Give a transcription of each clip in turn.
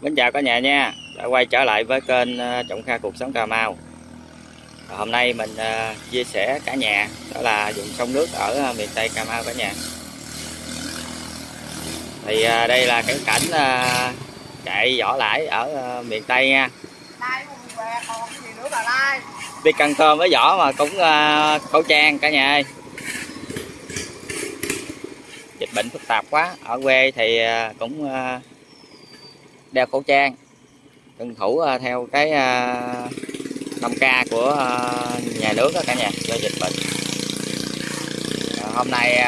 Mến chào cả nhà nha. Đã quay trở lại với kênh ờ, Trọng Kha Cuộc Sống Cà Mau. Và Hôm nay mình ờ, chia sẻ cả nhà Đó là dùng sông nước ở ờ, miền Tây Cà Mau cả nhà. Thì đây là cái cảnh chạy vỏ lãi ở miền Tây nha. Đi cần cơm với vỏ mà cũng khẩu trang cả nhà ơi. Dịch bệnh phức tạp quá. Ở quê thì cũng đeo khẩu trang, tuân thủ à, theo cái à, 5K của à, nhà nước đó cả nhà, do dịch bệnh. Hôm nay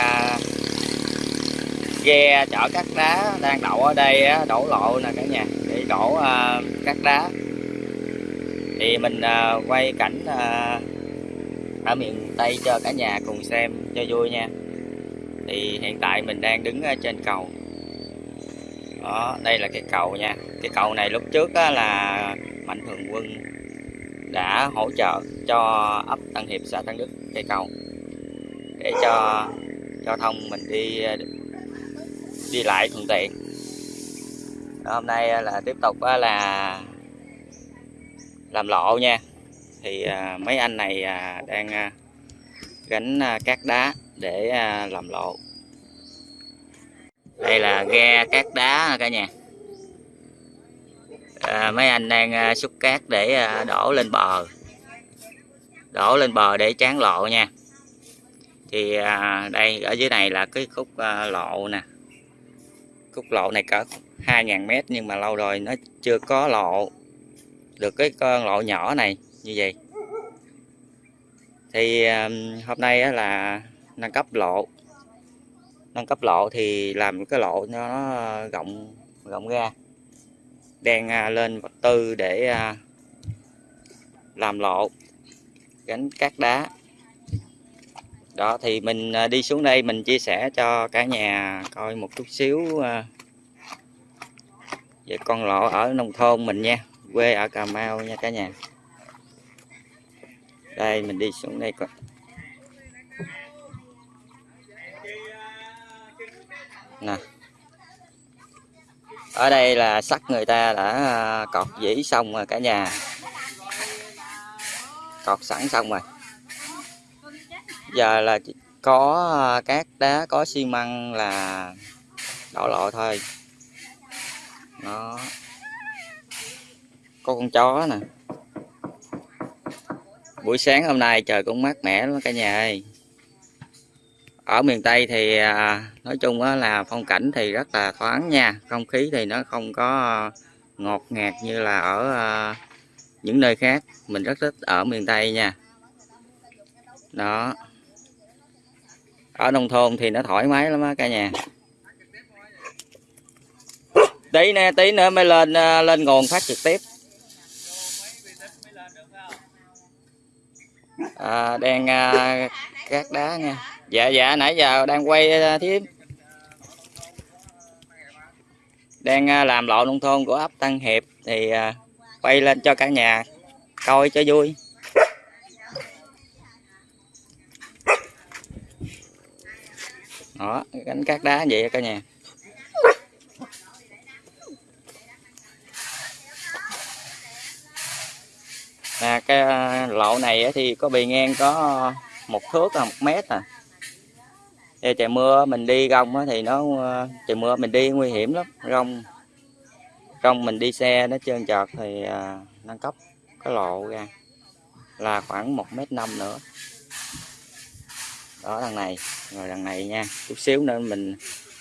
ghe chở cát đá đang đậu ở đây đổ lộ nè cả nhà, để đổ cắt cát đá. Thì mình quay cảnh ở miền Tây cho cả nhà cùng xem cho vui nha. Thì hiện tại mình đang đứng trên cầu đó đây là cái cầu nha. Cái cầu này lúc trước á, là mạnh thường quân đã hỗ trợ cho ấp Tân Hiệp xã Tân Đức cây cầu để cho giao thông mình đi đi lại thuận tiện. Đó, hôm nay là tiếp tục á là làm lộ nha. Thì à, mấy anh này à, đang à, gánh à, cát đá để à, làm lộ đây là ghe cát đá cả nhà? À, mấy anh đang à, xúc cát để à, đổ lên bờ. Đổ lên bờ để tráng lộ nha. Thì à, đây ở dưới này là cái khúc à, lộ nè. Khúc lộ này cỡ 2.000 mét nhưng mà lâu rồi nó chưa có lộ được cái con lộ nhỏ này như vậy. Thì à, hôm nay á là nâng cấp lộ nâng cấp lộ thì làm cái lộ cho nó rộng rộng ra. Đang à, lên vật tư để à, làm lộ gánh cát đá. Đó, thì mình à, đi xuống đây mình chia sẻ cho cả nhà coi một chút xíu về con lộ ở nông thôn mình nha, quê ở Cà Mau nha cả nhà. Đây, mình đi xuống đây coi. Nè. Ở đây là sắt người ta đã à, cọt dĩ xong rồi cả nhà. Cọt sẵn xong rồi. Giờ là chỉ có à, cát đá có xi măng là đổ lộ thôi. Nó có con chó nè. Buổi sáng hôm nay trời cũng mát mẻ lắm cả nhà ơi ở miền Tây thì à, nói chung là phong cảnh thì rất là thoáng nha. Không khí thì nó không có ngọt ngạt như là ở à, những nơi khác. Mình rất thích ở miền Tây nha. Đó. Ở nông thôn thì nó thoải mái lắm á cả nhà. Tí nè tí nữa mới lên à, lên nguồn phát trực tiếp. À, đang à, cát đá nha dạ dạ nãy giờ đang quay à, thím. Đang ờ, làm lộ nông thôn của ấp Tân Hiệp thì ờ, quay lên cho cả nhà coi cho vui. Đó gánh cát đá vậy cả nhà. À, cái lộ này thì có bề ngang có một thước là một mét à. Đây, trời mưa mình đi rong thì nó ờ, trời mưa mình đi nguy hiểm lắm. Rong rong mình đi xe nó trơn trượt thì à, nâng cấp cái lộ ra là khoảng một mét năm nữa. Đó đằng này rồi đằng này nha. Chút xíu nữa mình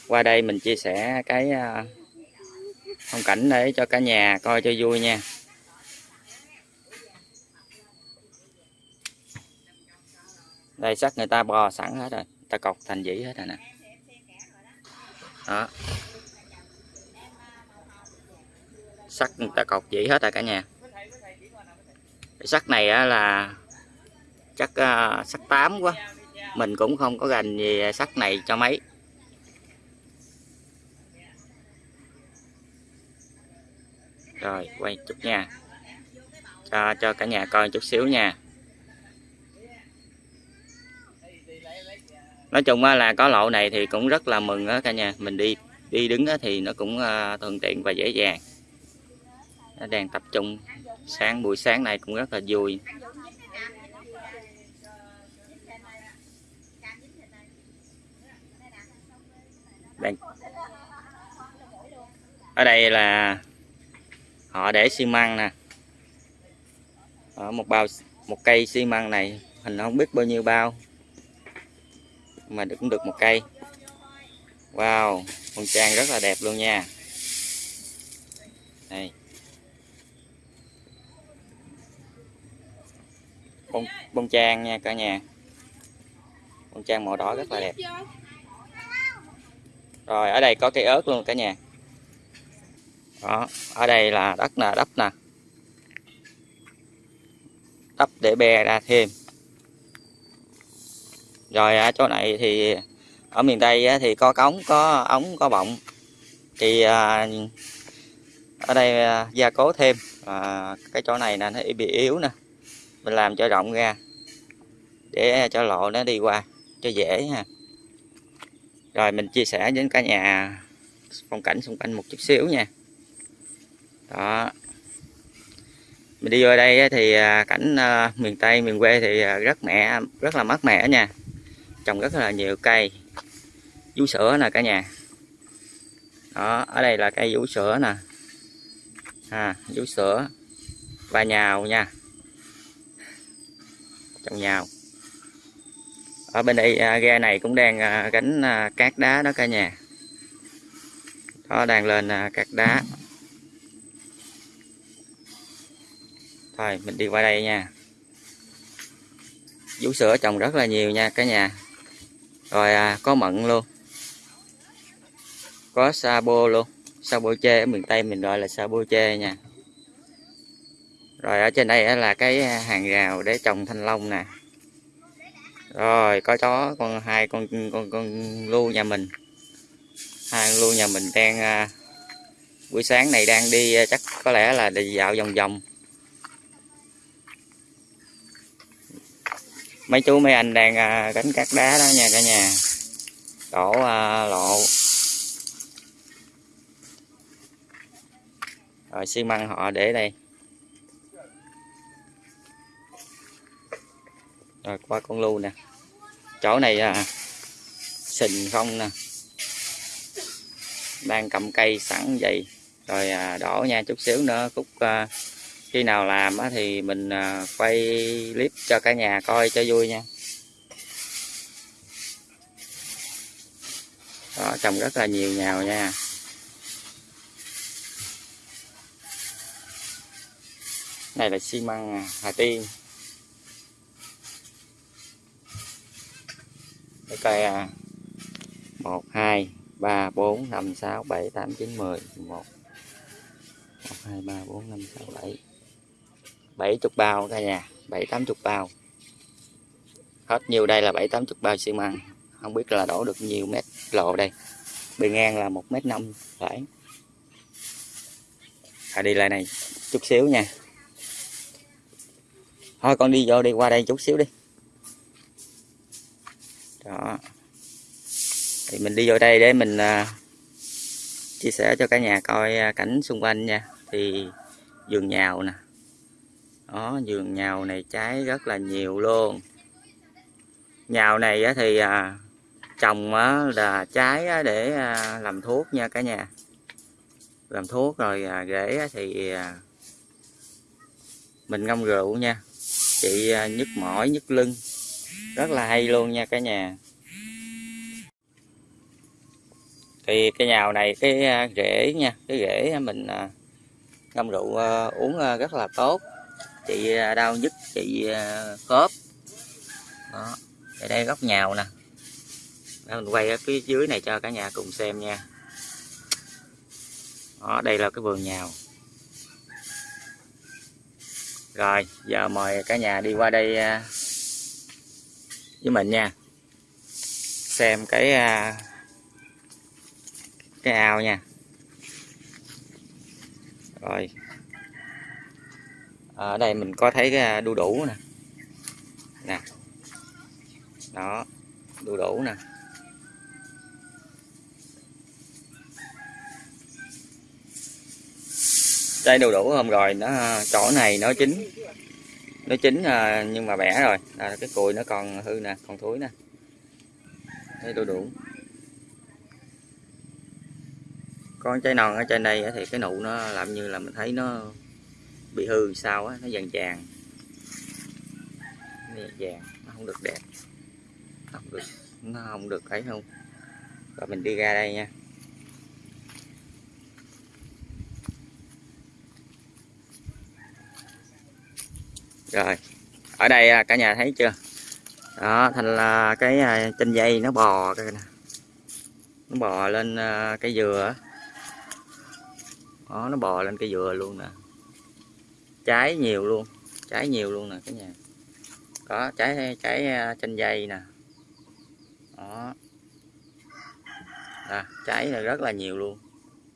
qua đây mình chia sẻ cái à, phong cảnh để cho cả nhà coi cho vui nha. Đây sắt người ta bò sẵn hết rồi ta cọc thành dĩ hết rồi nè. Đó. Sắt ta cọc dĩ hết rồi cả nhà. Cái sắt này á là chắc uh, sắt 8 quá. Mình cũng không có gành gì sắt này cho mấy. Rồi quay chút nha. Cho cho cả nhà coi chút xíu nha. Nói chung á là có lộ này thì cũng rất là mừng á cả nhà. Mình đi đi đứng thì nó cũng à, thuận tiện và dễ dàng. Đang tập trung sáng, buổi sáng này cũng rất là vui. Đang ở đây là họ để xi măng nè. Ở một bao, một cây xi măng này, mình không biết bao nhiêu bao mà cũng được một cây. Wow, con trang rất là đẹp luôn nha. Đây. Bông bông trang nha cả nhà. Bông trang màu đỏ rất là đẹp. Rồi, ở đây có cây ớt luôn cả nhà. Đó, ở đây là đất nè đắp nè. Đắp để bè ra thêm rồi ở chỗ này thì ở miền tây thì có cống có ống có bọng. Thì à, ở đây à, gia cố thêm. À, cái chỗ này nè nó bị yếu nè. Mình làm cho rộng ra để cho lộ nó đi qua cho dễ ha. Rồi mình chia sẻ với cả nhà phong cảnh xung quanh một chút xíu nha. Đó. Mình đi vô đây thì à, cảnh à, miền tây miền quê thì à, rất mẹ rất là mát mẻ nha trồng rất là nhiều cây. Vú sữa nè cả nhà. Đó ở đây là cây vú sữa nè. À, vú sữa. Và nhào nha. Trồng nhào. Ở bên đây à, ghe này cũng đang à, gánh à, cát đá đó cả nhà. Đó đang lên cát đá. Thôi mình đi qua đây nha. Vú sữa trồng rất là nhiều nha cả nhà rồi à, có mận luôn. Có sabo bô luôn. Sabo bô ở miền tây mình gọi là sabo bô nha. Rồi ở trên đây là cái à, hàng rào để trồng thanh long nè. Rồi có chó con hai con con con lưu nhà mình. Hai con lưu nhà mình đang à, buổi sáng này đang đi à, chắc có lẽ là đi dạo vòng vòng. Mấy chú mấy anh đang à, gánh cắt đá đó nha cả nhà. Đổ à, lộ. Rồi xi măng họ để đây. Rồi qua con lưu nè. Chỗ này à, sình không nè. Đang cầm cây sẵn vậy. Rồi à, đổ nha chút xíu nữa khúc à, khi nào làm thì mình à, quay clip cho cả nhà coi cho vui nha. Đó, trồng rất là nhiều nhào nha. Này là xi măng à, Hà Tiên. Để coi à, 1 2 3 4 5 6 7 8 9 10 11 1 2 3 4 5 6 7 70 bao cả nhà 7 80 bao. Hết nhiều đây là 7 80 bao xi măng. Không biết là đổ được nhiều mét lộ đây. Bề ngang là 1 mét 5 phải. À, đi lại này chút xíu nha. Thôi con đi vô đi qua đây chút xíu đi. Đó. Thì mình đi vô đây để mình uh, chia sẻ cho cả nhà coi à, cảnh xung quanh nha. Thì vườn nhào nè đó vườn nhào này trái rất là nhiều luôn. Nhào này thì à, trồng là trái để à, làm thuốc nha cả nhà. Làm thuốc rồi à, rễ thì à, mình ngâm rượu nha. Chị nhức mỏi nhức lưng. Rất là hay luôn nha cả nhà. Thì cái nhào này cái rễ nha cái rễ mình ngâm rượu uống rất là tốt chị à, đau nhức chị à, khớp. Đó ở đây góc nhào nè. Đó, mình quay ở phía dưới này cho cả nhà cùng xem nha. Đó đây là cái vườn nhào. Rồi giờ mời cả nhà đi qua đây à, với mình nha. Xem cái cái ao nha. Rồi. Ờ, ở đây mình có thấy cái à, đu đủ nè. Nè. Đó đu đủ nè. Trái đu đủ hôm rồi nó à, chỗ này nó chín nó chín à, nhưng mà bẻ rồi. À, cái cùi nó còn hư nè còn thối nè. Thấy đu đủ. Con trái non ở trên đây thì cái nụ nó làm như là mình thấy nó bị hư sao á, nó vàng vàng. Nó vàng nó không được đẹp. Nó không được, nó không được ấy không? Rồi mình đi ra đây nha. Rồi, ở đây à, cả nhà thấy chưa? Đó, thành là cái à, trên dây nó bò cái nè. Nó bò lên à, cây cái dừa đó, nó bò lên cái dừa luôn nè trái nhiều luôn trái nhiều luôn nè cả nhà. Có trái trái à, chanh dây nè. Đó. À, trái là rất là nhiều luôn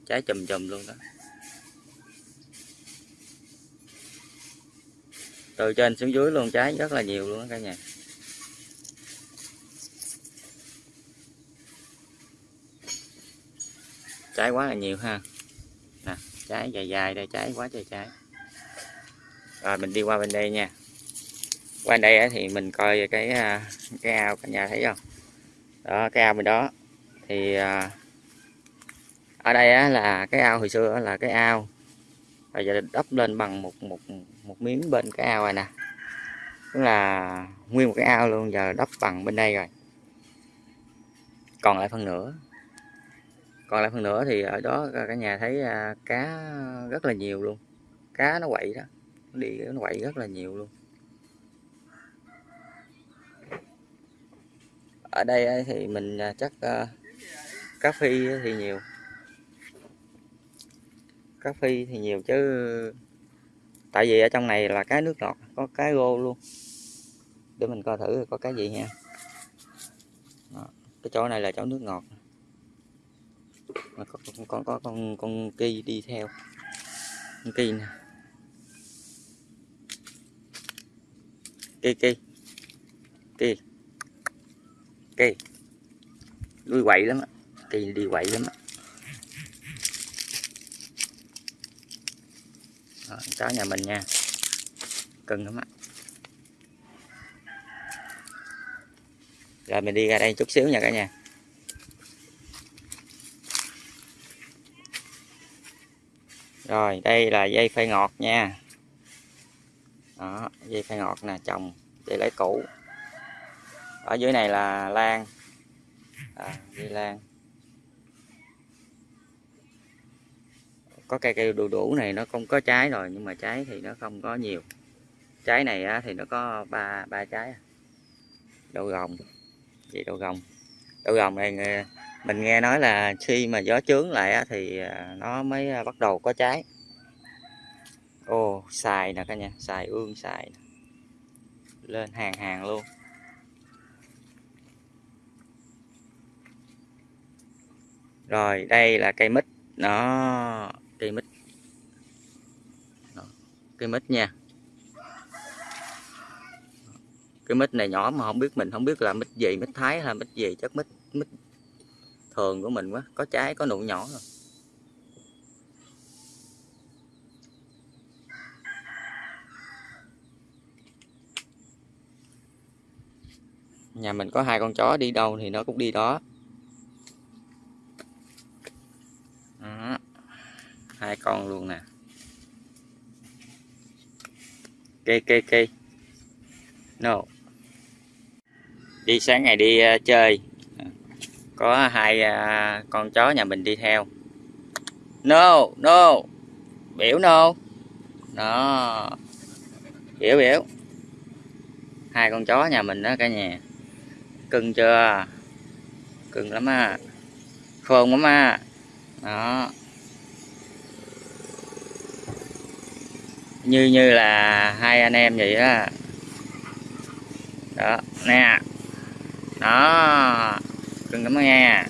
trái chùm chùm luôn đó. Từ trên xuống dưới luôn trái rất là nhiều luôn đó cả nhà. Trái quá là nhiều ha. Nè trái dài dài đây trái quá trời trái rồi mình đi qua bên đây nha. Qua đây thì mình coi cái à, cái ao cả nhà thấy không? Đó, cái ao bên đó. Thì à, ở đây là cái ao hồi xưa là cái ao. Bây giờ đắp lên bằng một một một miếng bên cái ao này nè. Tức là nguyên một cái ao luôn, giờ đắp bằng bên đây rồi. Còn lại phần nữa. Còn lại phần nữa thì ở đó cả nhà thấy à, cá rất là nhiều luôn. Cá nó quậy đó đi nó quậy rất là nhiều luôn. Ở đây ờ, thì mình ờ, chắc ờ, uh, cá phi thì nhiều. Cá phi thì nhiều chứ tại vì ở trong này là cái nước ngọt có cái rô luôn. Để mình coi thử có cái gì nha Đó. cái chỗ này là chỗ nước ngọt. Mà có con con có con con kia đi theo. Con kia nè. Kỳ kỳ kỳ kỳ đuôi quậy lắm á. Kỳ đi quậy lắm á. Chó nhà mình nha. Cưng lắm á. Rồi, mình đi ra đây chút xíu nha cả nhà. Rồi, đây là dây phai ngọt nha đó dây phai ngọt nè trồng để lấy củ ở dưới này là lan. À, dây lan. Có cây cây đu đủ này nó không có trái rồi nhưng mà trái thì nó không có nhiều. Trái này á, thì nó có ba ba trái. Đậu gồng vậy đậu gồng đậu gồng này mình nghe nói là khi mà gió chướng lại á, thì à, nó mới à, bắt đầu có trái ô xài nè cả nhà, xài ương, xài lên hàng hàng luôn. Rồi, đây là cây mít. Nó cây mít. Cây mít nha. Cái mít này nhỏ mà không biết mình, không biết là mít gì, mít thái hay mít gì, chắc mít mít thường của mình quá. Có trái, có nụ nhỏ rồi. Nhà mình có hai con chó đi đâu thì nó cũng đi đó. Hai con luôn nè. Kê kê kê. No. Đi sáng ngày đi uh, chơi. Có hai uh, con chó nhà mình đi theo. No no. Biểu no. Đó. Biểu biểu hai con chó nhà mình đó cả nhà cưng chưa? Cưng lắm à. Khôn lắm à. Đó. Như như là hai anh em vậy đó đó nè. Đó. Cưng lắm nghe,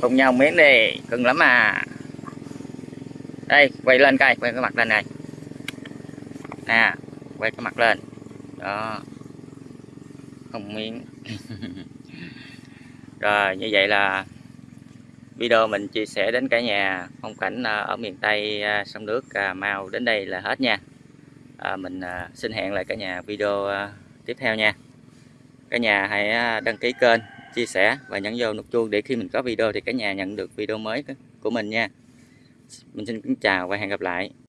cùng nhau miếng đi. Cưng lắm à. Đây quay lên coi quay cái mặt lên này. Nè quay cái mặt lên. Đó không miếng rồi như vậy là video mình chia sẻ đến cả nhà. Phong cảnh à, ở miền Tây à, sông nước Cà Mau đến đây là hết nha. À, mình à, xin hẹn lại cả nhà video tiếp theo nha. Cả nhà hãy đăng ký kênh chia sẻ và nhấn vô nút chuông để khi mình có video thì cả nhà nhận được video mới của mình nha. Mình xin kính chào và hẹn gặp lại.